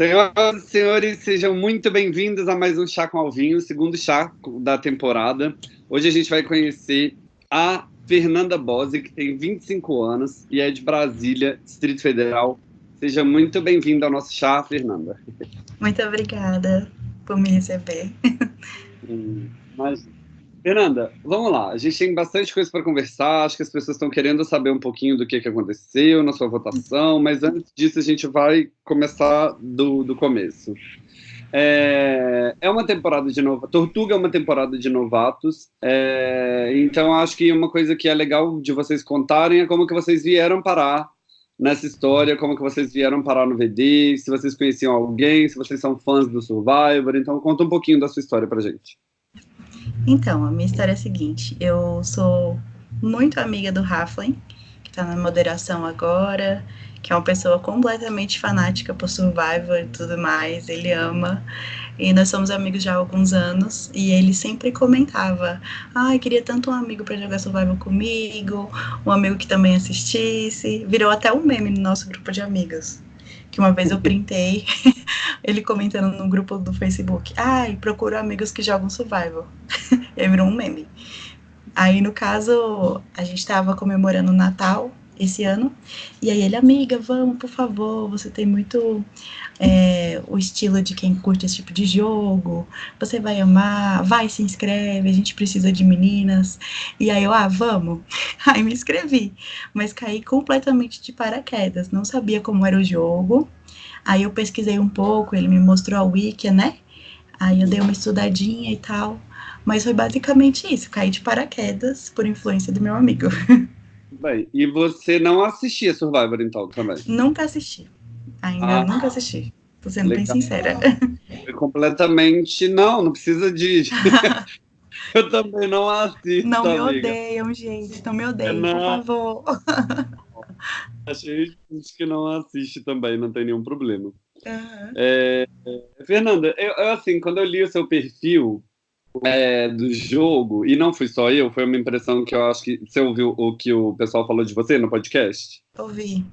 Senhoras e senhores, sejam muito bem-vindos a mais um Chá com Alvinho, segundo chá da temporada. Hoje a gente vai conhecer a Fernanda Bose, que tem 25 anos e é de Brasília, Distrito Federal. Seja muito bem-vinda ao nosso chá, Fernanda. Muito obrigada por me receber. Hum, mas, Fernanda, vamos lá. A gente tem bastante coisa para conversar. Acho que as pessoas estão querendo saber um pouquinho do que, que aconteceu na sua votação, mas antes disso a gente vai começar do, do começo. É, é uma temporada de novatos. Tortuga é uma temporada de novatos. É, então acho que uma coisa que é legal de vocês contarem é como que vocês vieram parar nessa história, como que vocês vieram parar no VD, se vocês conheciam alguém, se vocês são fãs do Survivor. Então conta um pouquinho da sua história pra gente. Então, a minha história é a seguinte: eu sou muito amiga do Raflin, que está na moderação agora, que é uma pessoa completamente fanática por Survivor e tudo mais, ele ama. E nós somos amigos já há alguns anos, e ele sempre comentava: Ai, ah, queria tanto um amigo para jogar Survivor comigo, um amigo que também assistisse. Virou até um meme no nosso grupo de amigos uma vez eu printei ele comentando no grupo do Facebook, ai, procuro amigos que jogam survival. e aí virou um meme. Aí, no caso, a gente estava comemorando o Natal esse ano, e aí ele, amiga, vamos, por favor, você tem muito é, o estilo de quem curte esse tipo de jogo, você vai amar, vai, se inscreve, a gente precisa de meninas. E aí eu, ah, vamos. Aí me inscrevi, mas caí completamente de paraquedas, não sabia como era o jogo. Aí eu pesquisei um pouco, ele me mostrou a wiki, né? Aí eu dei uma estudadinha e tal. Mas foi basicamente isso, caí de paraquedas por influência do meu amigo. Bem, e você não assistia Survivor então também? Nunca assisti. Ainda ah, nunca assisti. Tô sendo legal. bem sincera. Foi completamente. Não, não precisa de. Eu também não assisto. Não me amiga. odeiam, gente. Não me odeiam, não. por favor. Achei que não assiste também, não tem nenhum problema. Uhum. É, Fernanda, eu, eu, assim, quando eu li o seu perfil é, do jogo, e não fui só eu, foi uma impressão que eu acho que você ouviu o que o pessoal falou de você no podcast? Ouvi.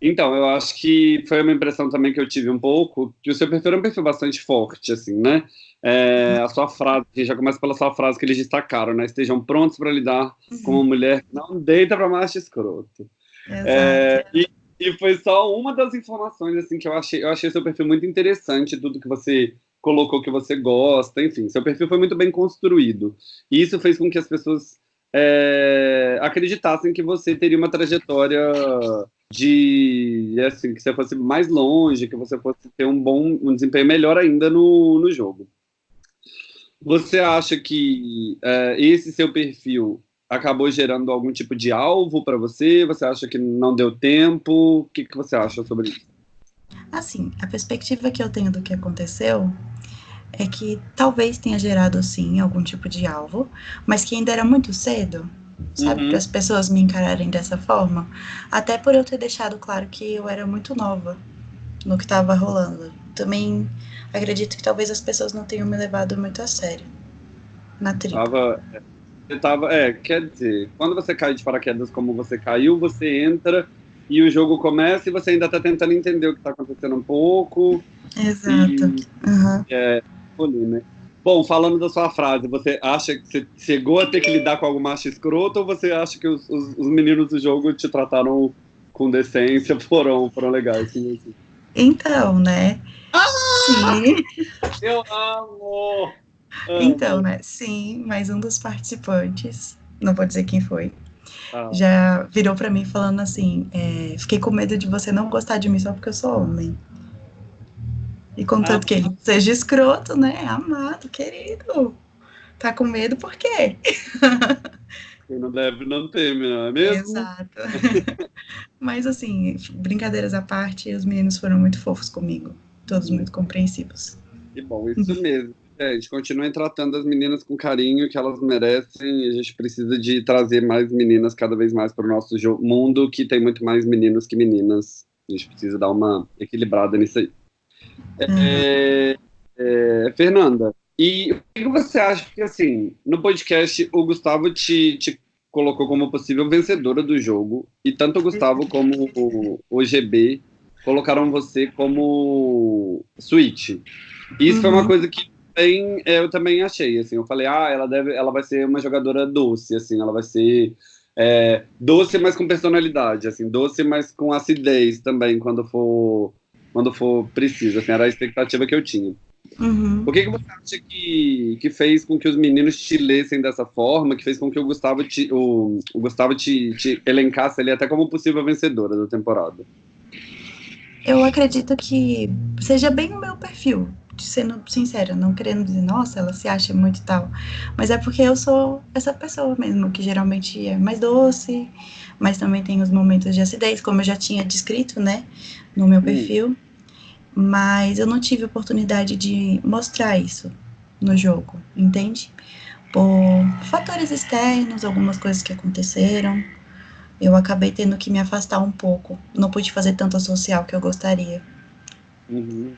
Então, eu acho que foi uma impressão também que eu tive um pouco, que o seu perfil é um perfil bastante forte, assim, né? É, a sua frase, já começa pela sua frase que eles destacaram, né? Estejam prontos para lidar uhum. com uma mulher que não deita para macho escroto. É, e, e, foi só uma das informações, assim, que eu achei, eu achei seu perfil muito interessante, tudo que você colocou que você gosta, enfim, seu perfil foi muito bem construído. E isso fez com que as pessoas é, acreditassem que você teria uma trajetória de assim que você fosse mais longe, que você fosse ter um bom um desempenho melhor ainda no, no jogo. Você acha que é, esse seu perfil acabou gerando algum tipo de alvo para você? Você acha que não deu tempo? O que, que você acha sobre isso? Assim, a perspectiva que eu tenho do que aconteceu é que talvez tenha gerado sim algum tipo de alvo, mas que ainda era muito cedo, sabe, uhum. para as pessoas me encararem dessa forma. Até por eu ter deixado claro que eu era muito nova no que estava rolando. Também acredito que talvez as pessoas não tenham me levado muito a sério na tribo. Tava, você tava, é, quer dizer, quando você cai de paraquedas como você caiu, você entra e o jogo começa e você ainda está tentando entender o que está acontecendo um pouco. Exato. E, uhum. é, né? Bom, falando da sua frase, você acha que você chegou a ter que lidar com algum macho escroto ou você acha que os, os, os meninos do jogo te trataram com decência, foram, foram legais com você? Então, né? Ah! Sim. Eu amo! Então, né? Sim, mas um dos participantes, não vou dizer quem foi, ah. já virou para mim falando assim: é, fiquei com medo de você não gostar de mim só porque eu sou homem. E contanto ah, que ele seja escroto, né? Amado, querido. Tá com medo por quê? Quem não deve não teme, não é mesmo? Exato. Mas assim, brincadeiras à parte, os meninos foram muito fofos comigo. Todos muito compreensivos. Que bom, isso mesmo. É, a gente continua tratando as meninas com carinho que elas merecem e a gente precisa de trazer mais meninas cada vez mais para o nosso mundo, que tem muito mais meninos que meninas. A gente precisa dar uma equilibrada nisso aí. É, é, Fernanda, e o que você acha que, assim, no podcast o Gustavo te, te colocou como possível vencedora do jogo, e tanto o Gustavo como o, o GB colocaram você como Switch. Isso uhum. foi uma uhum. coisa que é, eu também achei, assim, eu falei, ah, ela deve, ela vai ser uma jogadora doce, assim, ela vai ser é, doce, mas com personalidade, assim, doce, mas com acidez também, quando for, quando for preciso, assim, era a expectativa que eu tinha. Uhum. O que, que você acha que, que fez com que os meninos te lessem dessa forma, que fez com que o Gustavo te, o, o Gustavo te, te elencasse ali até como possível vencedora da temporada? Eu acredito que seja bem o meu perfil, sendo sincera, não querendo dizer, nossa, ela se acha muito tal. Mas é porque eu sou essa pessoa mesmo, que geralmente é mais doce, mas também tem os momentos de acidez, como eu já tinha descrito, né, no meu hum. perfil. Mas eu não tive oportunidade de mostrar isso no jogo, entende? Por fatores externos, algumas coisas que aconteceram, eu acabei tendo que me afastar um pouco. Não pude fazer tanto social que eu gostaria. Uhum.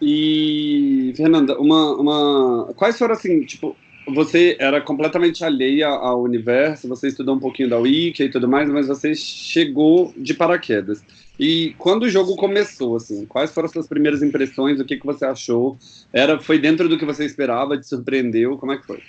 E, Fernanda, uma, uma. Quais foram assim, tipo, você era completamente alheia ao universo, você estudou um pouquinho da Wiki e tudo mais, mas você chegou de paraquedas. E quando o jogo começou, assim, quais foram as suas primeiras impressões? O que, que você achou? Era, foi dentro do que você esperava? Te surpreendeu? Como é que foi?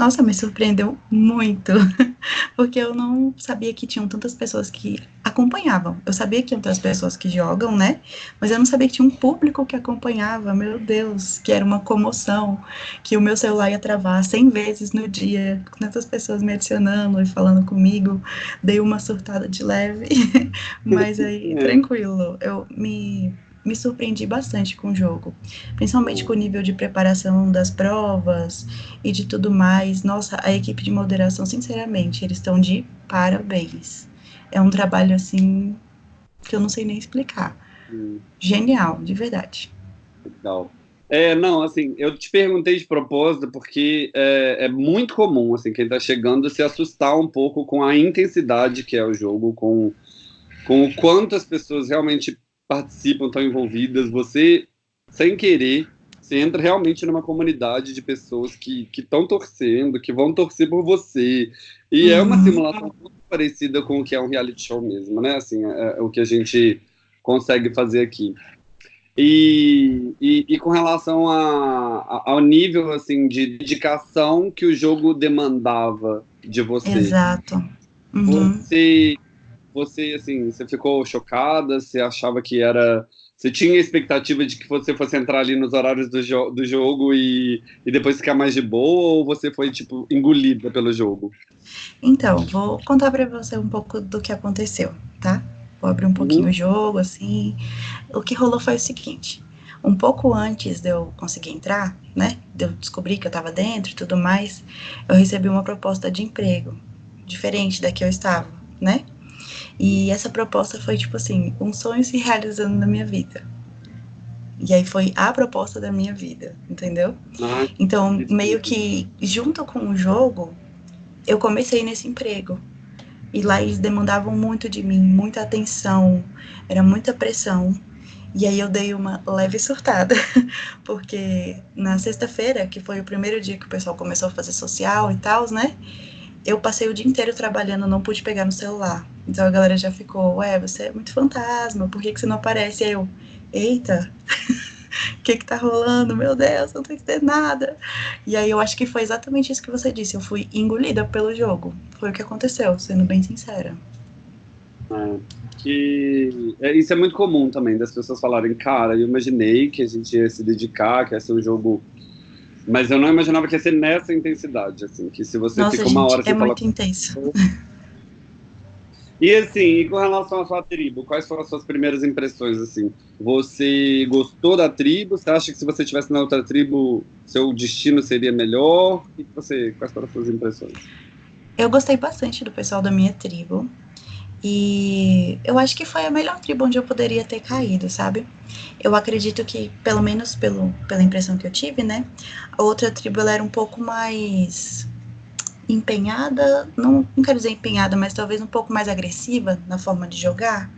Nossa, me surpreendeu muito, porque eu não sabia que tinham tantas pessoas que acompanhavam. Eu sabia que tinha outras pessoas que jogam, né? Mas eu não sabia que tinha um público que acompanhava. Meu Deus, que era uma comoção, que o meu celular ia travar 100 vezes no dia, com tantas pessoas me adicionando e falando comigo. Dei uma surtada de leve, mas aí, tranquilo. Eu me me surpreendi bastante com o jogo, principalmente com o nível de preparação das provas e de tudo mais. Nossa, a equipe de moderação, sinceramente, eles estão de parabéns. É um trabalho assim que eu não sei nem explicar. Hum. Genial, de verdade. Legal. É, não, assim, eu te perguntei de propósito porque é, é muito comum, assim, quem está chegando se assustar um pouco com a intensidade que é o jogo, com, com o quanto as pessoas realmente participam, estão envolvidas, você, sem querer, você entra realmente numa comunidade de pessoas que estão torcendo, que vão torcer por você. E uhum. é uma uhum. simulação muito parecida com o que é um reality show mesmo, né? Assim, é, é o que a gente consegue fazer aqui. E, e, e com relação a, a, ao nível assim de dedicação que o jogo demandava de você. Exato. Uhum. Você você, assim, você ficou chocada? Você achava que era... Você tinha a expectativa de que você fosse entrar ali nos horários do, jo do jogo e, e depois ficar mais de boa? Ou você foi, tipo, engolida pelo jogo? Então, vou contar para você um pouco do que aconteceu, tá? Vou abrir um pouquinho uhum. o jogo, assim. O que rolou foi o seguinte. Um pouco antes de eu conseguir entrar, né? De eu descobrir que eu estava dentro e tudo mais, eu recebi uma proposta de emprego diferente da que eu estava, né? E essa proposta foi, tipo assim, um sonho se realizando na minha vida. E aí foi a proposta da minha vida, entendeu? Então, meio que junto com o jogo, eu comecei nesse emprego. E lá eles demandavam muito de mim, muita atenção, era muita pressão. E aí eu dei uma leve surtada, porque na sexta-feira, que foi o primeiro dia que o pessoal começou a fazer social e tal, né? eu passei o dia inteiro trabalhando, não pude pegar no celular. Então a galera já ficou, ué, você é muito fantasma, por que, que você não aparece? E aí eu, eita, o que que tá rolando? Meu Deus, não tem que ter nada. E aí eu acho que foi exatamente isso que você disse, eu fui engolida pelo jogo. Foi o que aconteceu, sendo bem sincera. É, que é, isso é muito comum também, das pessoas falarem, cara, eu imaginei que a gente ia se dedicar, que ia ser um jogo mas eu não imaginava que ia ser nessa intensidade, assim, que se você Nossa, fica uma gente, hora é muito intenso. E assim, e com relação à sua tribo, quais foram as suas primeiras impressões, assim? Você gostou da tribo? Você acha que se você estivesse na outra tribo, seu destino seria melhor? E você, quais foram as suas impressões? Eu gostei bastante do pessoal da minha tribo. E eu acho que foi a melhor tribo onde eu poderia ter caído, sabe? Eu acredito que, pelo menos pelo, pela impressão que eu tive, né? A outra tribo ela era um pouco mais empenhada, não, não quero dizer empenhada, mas talvez um pouco mais agressiva na forma de jogar.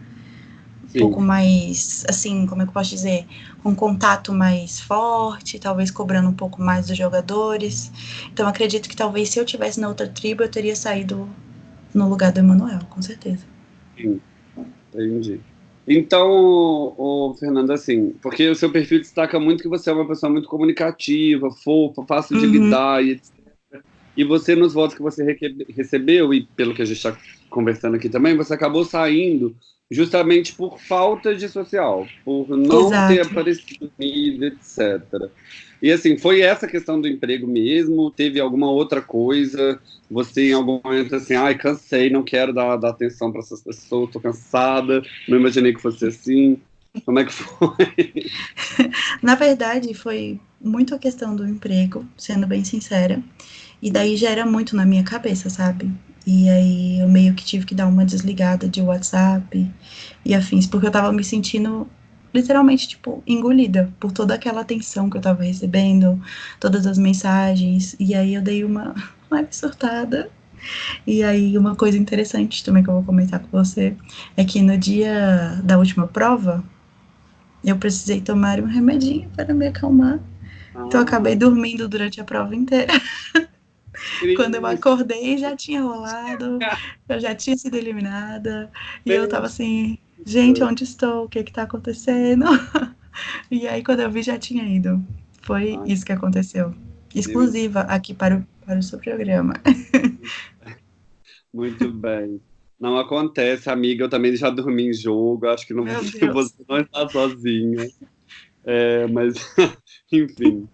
Sim. Um pouco mais, assim, como é que eu posso dizer? Um contato mais forte, talvez cobrando um pouco mais dos jogadores. Então, acredito que talvez se eu tivesse na outra tribo, eu teria saído no lugar do Emanuel, com certeza. Sim, entendi. Então, o, Fernando, assim, porque o seu perfil destaca muito que você é uma pessoa muito comunicativa, fofa, fácil de uhum. lidar e etc. E você, nos votos que você recebeu, e pelo que a gente está conversando aqui também, você acabou saindo justamente por falta de social, por não Exato. ter aparecido etc. E assim, foi essa questão do emprego mesmo? Teve alguma outra coisa? Você em algum momento assim, ai, cansei, não quero dar, dar atenção para essas pessoas, tô cansada, não imaginei que fosse assim. Como é que foi? Na verdade, foi muito a questão do emprego, sendo bem sincera. E daí gera muito na minha cabeça, sabe? E aí eu meio que tive que dar uma desligada de WhatsApp e afins, porque eu tava me sentindo literalmente, tipo, engolida por toda aquela atenção que eu tava recebendo, todas as mensagens, e aí eu dei uma leve surtada. E aí, uma coisa interessante também que eu vou comentar com você é que no dia da última prova, eu precisei tomar um remedinho para me acalmar. Ah. Então, eu acabei dormindo durante a prova inteira. Quando eu acordei, já tinha rolado, eu já tinha sido eliminada, e eu tava assim, gente, onde estou? O que está acontecendo? e aí, quando eu vi, já tinha ido. Foi isso que aconteceu. Exclusiva aqui para o, para o seu programa. Muito bem. Não acontece, amiga. Eu também já dormi em jogo. Acho que não, você não está sozinha. É, mas, enfim.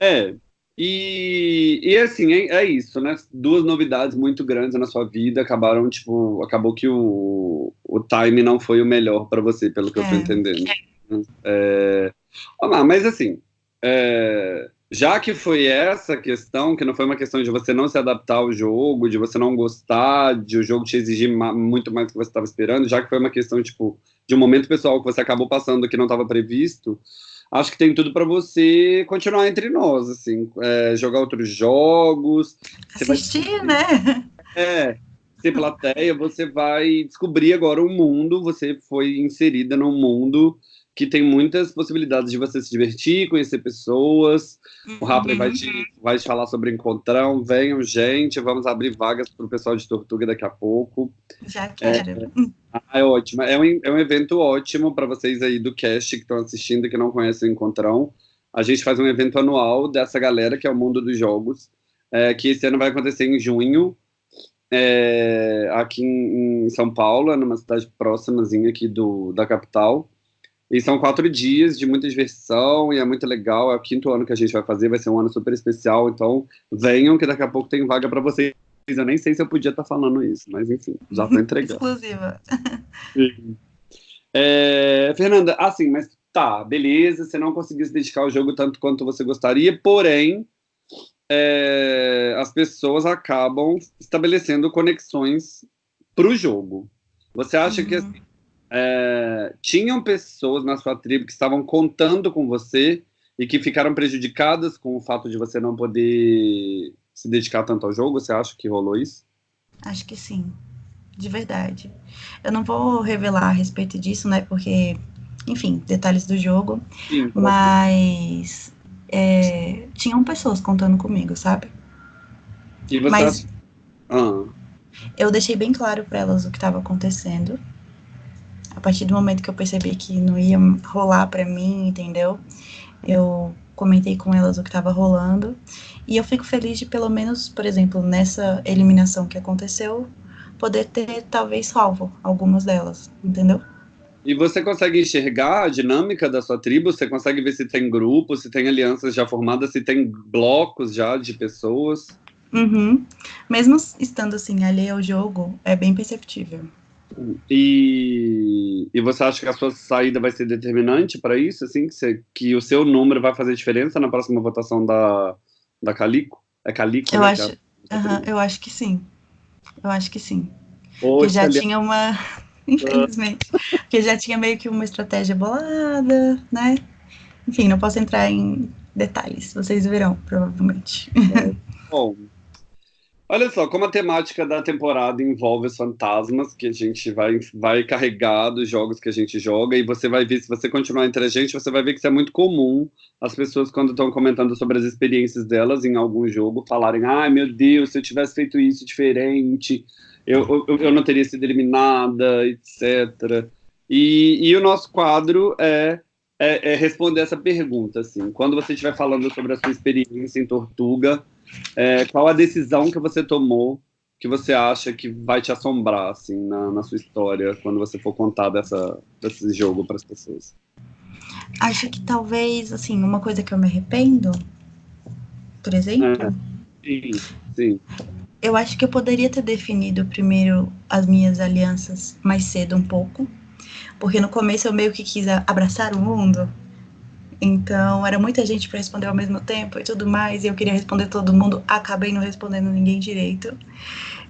É, e, e assim, é, é, isso, né? Duas novidades muito grandes na sua vida acabaram, tipo, acabou que o, o time não foi o melhor para você, pelo que é. eu tô é. entendendo. É, mas assim, é, já que foi essa questão, que não foi uma questão de você não se adaptar ao jogo, de você não gostar, de o jogo te exigir muito mais do que você estava esperando, já que foi uma questão, tipo, de um momento pessoal que você acabou passando que não estava previsto, acho que tem tudo para você continuar entre nós, assim, é, jogar outros jogos. Assistir, vai... né? É, ser plateia, você vai descobrir agora um mundo, você foi inserida num mundo que tem muitas possibilidades de você se divertir, conhecer pessoas. Uhum. O Rapley vai te, vai te falar sobre encontrão. Venham, gente, vamos abrir vagas para o pessoal de Tortuga daqui a pouco. Já quero. É, ah, é ótimo. É um, é um evento ótimo para vocês aí do cast que estão assistindo e que não conhecem o Encontrão. A gente faz um evento anual dessa galera que é o mundo dos jogos, é, que esse ano vai acontecer em junho, é, aqui em, em, São Paulo, numa cidade próximazinha aqui do, da capital. E são quatro dias de muita diversão e é muito legal. É o quinto ano que a gente vai fazer, vai ser um ano super especial. Então, venham que daqui a pouco tem vaga para vocês. Eu nem sei se eu podia estar tá falando isso, mas enfim, já estou entregando. Exclusiva. É, Fernanda, assim, mas tá, beleza, você não conseguiu se dedicar ao jogo tanto quanto você gostaria, porém, é, as pessoas acabam estabelecendo conexões para o jogo. Você acha uhum. que assim, é, tinham pessoas na sua tribo que estavam contando com você e que ficaram prejudicadas com o fato de você não poder se dedicar tanto ao jogo? Você acha que rolou isso? Acho que sim, de verdade. Eu não vou revelar a respeito disso, né? Porque, enfim, detalhes do jogo. Sim, mas é, tinham pessoas contando comigo, sabe? E você mas ah. eu deixei bem claro para elas o que estava acontecendo a partir do momento que eu percebi que não ia rolar para mim, entendeu? Eu comentei com elas o que estava rolando. E eu fico feliz de, pelo menos, por exemplo, nessa eliminação que aconteceu, poder ter talvez salvo algumas delas, entendeu? E você consegue enxergar a dinâmica da sua tribo? Você consegue ver se tem grupos, se tem alianças já formadas, se tem blocos já de pessoas? Uhum. Mesmo estando assim, ali ao jogo, é bem perceptível. E, e você acha que a sua saída vai ser determinante para isso, assim, que, você, que o seu número vai fazer diferença na próxima votação da, da Calico? É Calico? Eu, né, acho, uh eu acho que sim. Eu acho que sim. Porque já tinha uma. Infelizmente. porque já tinha meio que uma estratégia bolada, né? Enfim, não posso entrar em detalhes, vocês verão, provavelmente. É. Bom, Olha só, como a temática da temporada envolve os fantasmas que a gente vai, vai carregar dos jogos que a gente joga, e você vai ver, se você continuar entre a gente, você vai ver que isso é muito comum as pessoas, quando estão comentando sobre as experiências delas em algum jogo, falarem: ai meu Deus, se eu tivesse feito isso diferente, eu, eu, eu não teria sido eliminada, etc. E, e o nosso quadro é, é, é, responder essa pergunta, assim, quando você estiver falando sobre a sua experiência em Tortuga, é, qual a decisão que você tomou que você acha que vai te assombrar, assim, na, na sua história, quando você for contar dessa, desse jogo para as pessoas? Acho que talvez, assim, uma coisa que eu me arrependo, por exemplo. É, sim, sim. Eu acho que eu poderia ter definido primeiro as minhas alianças mais cedo um pouco, porque no começo eu meio que quis abraçar o mundo. Então, era muita gente para responder ao mesmo tempo e tudo mais, e eu queria responder todo mundo, acabei não respondendo ninguém direito.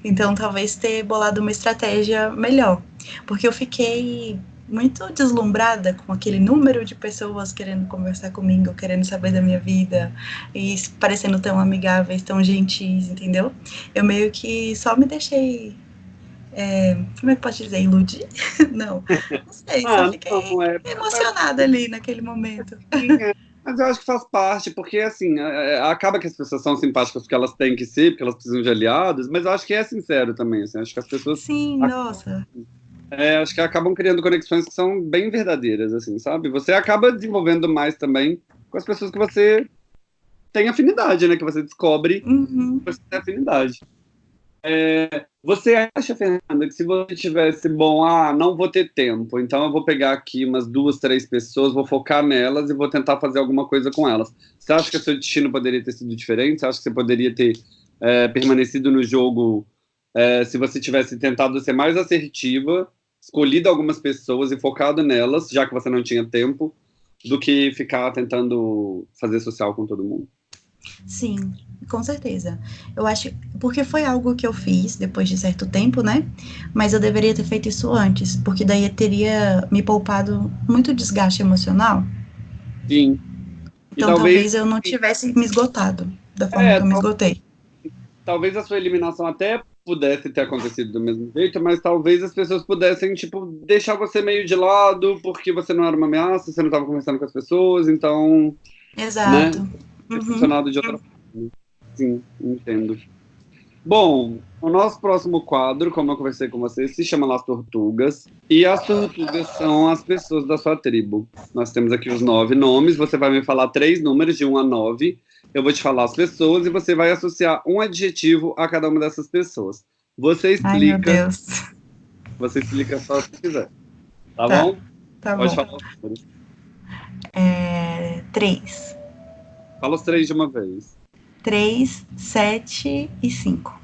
Então, talvez ter bolado uma estratégia melhor, porque eu fiquei muito deslumbrada com aquele número de pessoas querendo conversar comigo, querendo saber da minha vida e parecendo tão amigáveis, tão gentis, entendeu? Eu meio que só me deixei. É, como é que pode dizer? Iludir? não, não sei, ah, só fiquei não, é, emocionada ali naquele momento. É. Mas eu acho que faz parte, porque assim, é, é, acaba que as pessoas são simpáticas porque elas têm que ser, porque elas precisam de aliados, mas eu acho que é sincero também, assim, acho que as pessoas... Sim, nossa é, acho que acabam criando conexões que são bem verdadeiras, assim, sabe? Você acaba desenvolvendo mais também com as pessoas que você tem afinidade, né? Que você descobre uhum. que você tem afinidade. É, você acha, Fernanda, que se você tivesse, bom, ah, não vou ter tempo, então eu vou pegar aqui umas duas, três pessoas, vou focar nelas e vou tentar fazer alguma coisa com elas. Você acha que o seu destino poderia ter sido diferente? Você acha que você poderia ter é, permanecido no jogo é, se você tivesse tentado ser mais assertiva escolhido algumas pessoas e focado nelas, já que você não tinha tempo, do que ficar tentando fazer social com todo mundo. Sim, com certeza. Eu acho, porque foi algo que eu fiz depois de certo tempo, né? Mas eu deveria ter feito isso antes, porque daí teria me poupado muito desgaste emocional. Sim. E então talvez, talvez, eu não tivesse me esgotado da forma é, que eu me esgotei. Talvez a sua eliminação até pudesse ter acontecido do mesmo jeito, mas talvez as pessoas pudessem, tipo, deixar você meio de lado, porque você não era uma ameaça, você não estava conversando com as pessoas, então. Exato. Né, uhum. funcionado de outra forma. Sim, entendo. Bom, o nosso próximo quadro, como eu conversei com você, se chama Las Tortugas. E as tortugas são as pessoas da sua tribo. Nós temos aqui os nove nomes. Você vai me falar três números, de um a nove eu vou te falar as pessoas e você vai associar um adjetivo a cada uma dessas pessoas. Você explica. Ai, meu Deus. Você explica só se quiser. Tá, tá bom? Tá Pode bom. falar os números. É, três. Fala os três de uma vez. Três, sete e cinco.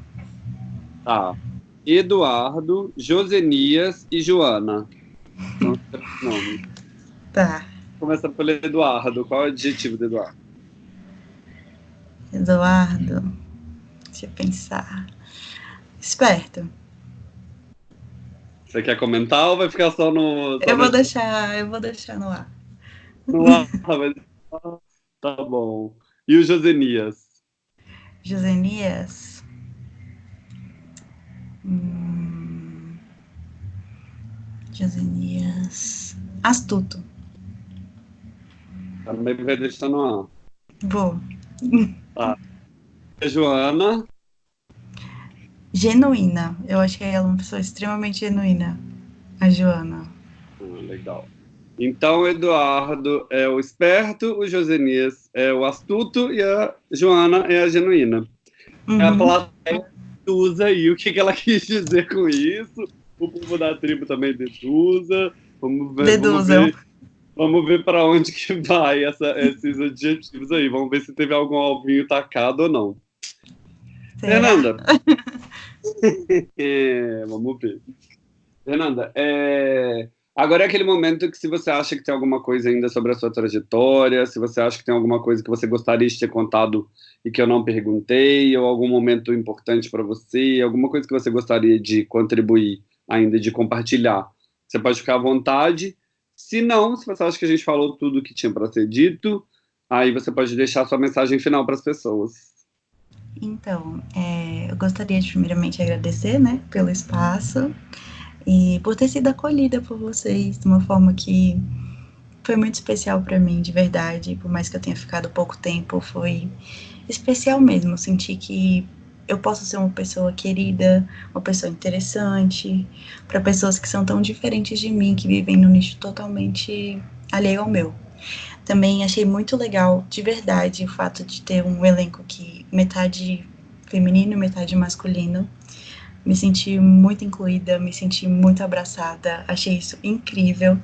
Tá. Eduardo, Josenias e Joana. São três nomes. Tá. Começa pelo Eduardo. Qual é o adjetivo do Eduardo? Eduardo, deixa eu pensar. Esperto. Você quer comentar ou vai ficar só no. Só eu vou deixar, eu vou deixar no ar. No ar, mas... Tá bom. E o Josenias? Josenias. Hum... Josenias. Astuto. Também vai deixar no ar. Vou. Tá. Joana. Genuína. Eu acho que ela é uma pessoa extremamente genuína. A Joana. Ah, legal. Então, o Eduardo é o esperto, o Josenias é o astuto e a Joana é a genuína. Uhum. A plateia usa aí o que, que ela quis dizer com isso. O povo da tribo também deduza. Vamos ver. Deduzam. Vamos ver Vamos ver para onde que vai essa, esses adjetivos aí. Vamos ver se teve algum alvinho tacado ou não. Será? Fernanda. é, vamos ver. Fernanda, é... agora é aquele momento que se você acha que tem alguma coisa ainda sobre a sua trajetória, se você acha que tem alguma coisa que você gostaria de ter contado e que eu não perguntei, ou algum momento importante para você, alguma coisa que você gostaria de contribuir ainda, de compartilhar, você pode ficar à vontade. Se não, se você acha que a gente falou tudo que tinha para ser dito, aí você pode deixar sua mensagem final para as pessoas. Então, é, eu gostaria de primeiramente agradecer, né, pelo espaço e por ter sido acolhida por vocês de uma forma que foi muito especial para mim, de verdade. Por mais que eu tenha ficado pouco tempo, foi especial mesmo. Eu senti que eu posso ser uma pessoa querida, uma pessoa interessante, para pessoas que são tão diferentes de mim, que vivem num nicho totalmente alheio ao meu. Também achei muito legal, de verdade, o fato de ter um elenco que metade feminino e metade masculino. Me senti muito incluída, me senti muito abraçada, achei isso incrível.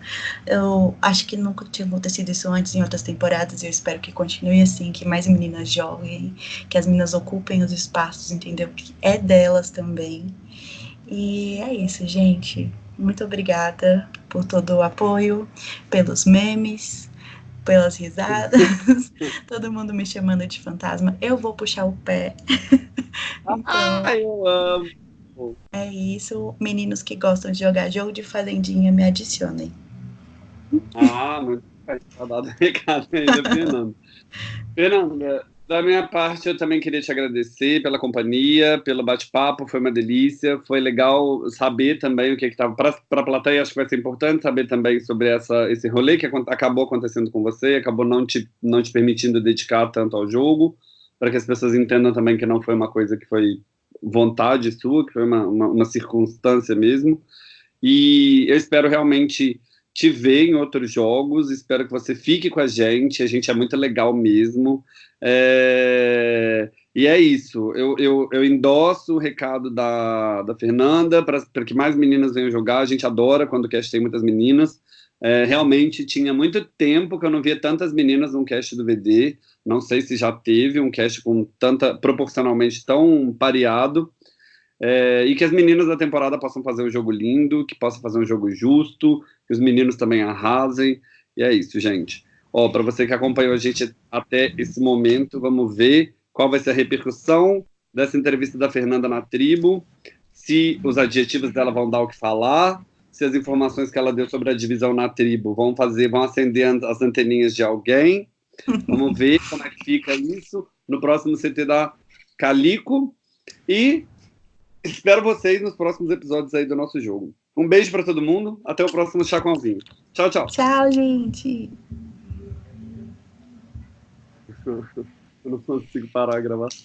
Eu acho que nunca tinha acontecido isso antes em outras temporadas, e eu espero que continue assim, que mais meninas joguem, que as meninas ocupem os espaços, entendeu? Que é delas também. E é isso, gente. Muito obrigada por todo o apoio, pelos memes, pelas risadas, todo mundo me chamando de fantasma. Eu vou puxar o pé. então, ah, eu amo. É isso. Meninos que gostam de jogar jogo de fazendinha, me adicionem. Ah, muito tá dado recado aí da Fernanda. Fernanda, da minha parte, eu também queria te agradecer pela companhia, pelo bate-papo, foi uma delícia. Foi legal saber também o que estava. Para a plateia, acho que vai ser importante saber também sobre essa, esse rolê que acabou acontecendo com você, acabou não te, não te permitindo dedicar tanto ao jogo, para que as pessoas entendam também que não foi uma coisa que foi vontade sua, que foi uma, uma, uma circunstância mesmo. E eu espero realmente te ver em outros jogos, espero que você fique com a gente, a gente é muito legal mesmo. É... E é isso, eu, eu, eu endosso o recado da, da Fernanda para que mais meninas venham jogar, a gente adora quando o cast tem muitas meninas. É, realmente tinha muito tempo que eu não via tantas meninas num cast do VD. Não sei se já teve um cast com tanta proporcionalmente tão pareado. É, e que as meninas da temporada possam fazer um jogo lindo, que possam fazer um jogo justo, que os meninos também arrasem. E é isso, gente. Ó, para você que acompanhou a gente até esse momento, vamos ver qual vai ser a repercussão dessa entrevista da Fernanda na tribo, se os adjetivos dela vão dar o que falar, se as informações que ela deu sobre a divisão na tribo vão fazer, vão acender as anteninhas de alguém. Vamos ver como é que fica isso no próximo CT da Calico. E espero vocês nos próximos episódios aí do nosso jogo. Um beijo para todo mundo. Até o próximo Chá com Vinho. Tchau, tchau. Tchau, gente. Eu não consigo parar a gravação.